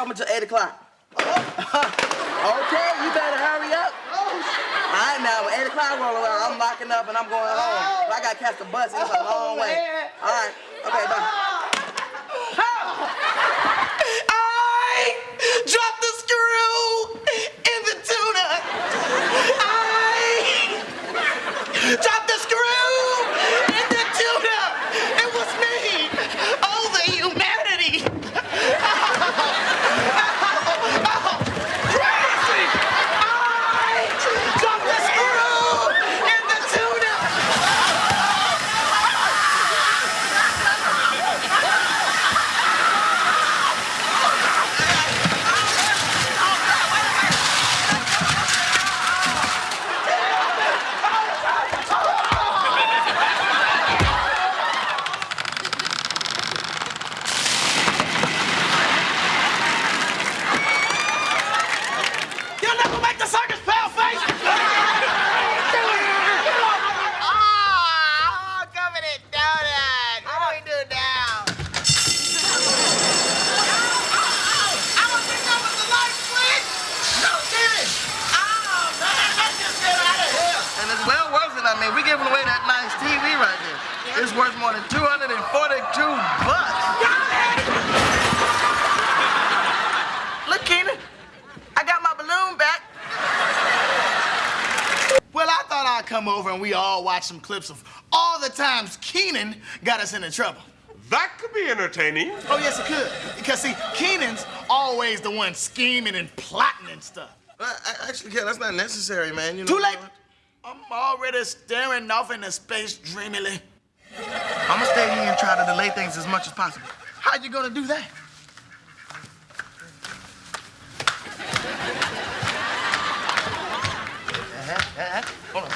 open till 8 o'clock. okay, you better hurry up. All right, now, when 8 o'clock roll around, I'm locking up and I'm going home. Oh. I got to catch the bus. It's a oh, long way. All right. Okay, bye. I dropped the screw in the tuna. I dropped the screw in the tuna. It was me. Oh, the humanity. Crazy. I dropped the screw in the tuna. You'll never make the circus, pale face! Oh, covered in donut. What do we do now? I don't think that was the light switch! No, Jimmy! Oh, man, let's just get out of here! And it's well worth it. I mean, we giving away that nice TV right there. It's worth more than 242 bucks. Look, Kenan, I got my balloon back. Well, I thought I'd come over and we all watch some clips of all the times Kenan got us into trouble. That could be entertaining. Oh, yes, it could. Because, see, Kenan's always the one scheming and plotting and stuff. Uh, well, I- actually, yeah, that's not necessary, man. You know Too what? late. I'm already staring off into space dreamily. I'm gonna stay here and try to delay things as much as possible. How you gonna do that? Hold on.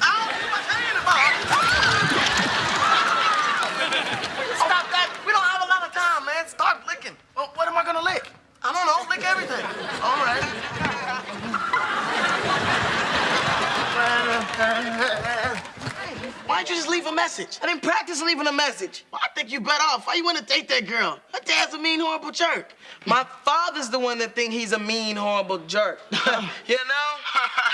How you talking about? Stop that! We don't have a lot of time, man. Start licking. Well, what am I gonna lick? I don't know. Lick everything. All right. Why'd you just leave a message? I didn't practice leaving a message. Well, I think you better off. Why you wanna date that girl? Her dad's a mean, horrible jerk. My father's the one that think he's a mean, horrible jerk. you know?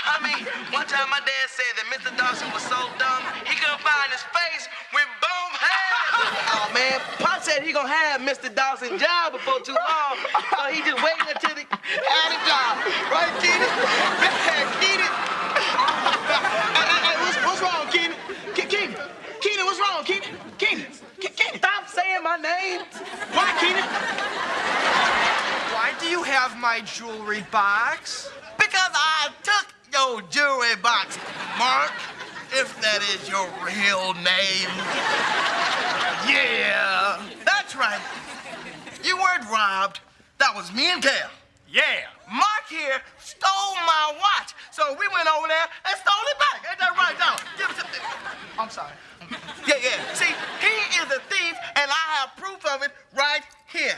I mean, one time my dad said that Mr. Dawson was so dumb, he couldn't find his face when boom hands. oh, man. Pop said he gonna have Mr. Dawson's job before too long, so he just waiting until he had a job. Right, Kenan? Kenan? Hey, hey, hey, what's, what's wrong, Kenan? Ke- Kenan, Kenan, what's wrong, Kenan? Kenan, Ke- Kenan. Stop saying my name. Why, Kenan? Why do you have my jewelry box? Because I took your jewelry box, Mark, if that is your real name. Yeah, that's right. You weren't robbed. That was me and Kel. Yeah. Mark here stole my watch, so we went over there and stole it back. Ain't that right, dog? Give it to me. I'm sorry. Yeah, yeah. See, he is a thief, and I have proof of it right here.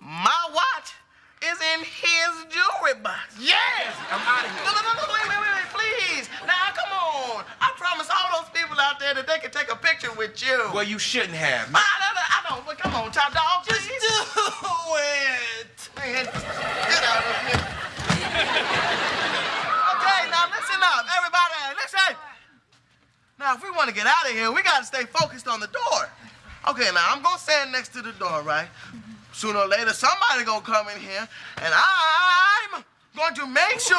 My watch is in his jewelry box. Yes! I'm out of No, here. no, no, no, wait, wait, wait, wait, please. Now, come on. I promised all those people out there that they could take a picture with you. Well, you shouldn't have. I, I, I don't, but come on, top dog. Just do it. Man, get out of here. okay, now listen up, everybody, listen. Now, if we want to get out of here, we got to stay focused on the door. Okay, now I'm gonna stand next to the door, right? Sooner or later, somebody gonna come in here, and I'm going to make sure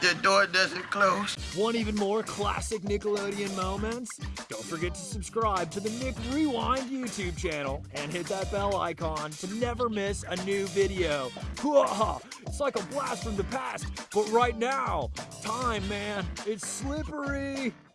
the door doesn't close. Want even more classic Nickelodeon moments? Don't forget to subscribe to the Nick Rewind YouTube channel and hit that bell icon to never miss a new video. It's like a blast from the past, but right now, time, man, it's slippery.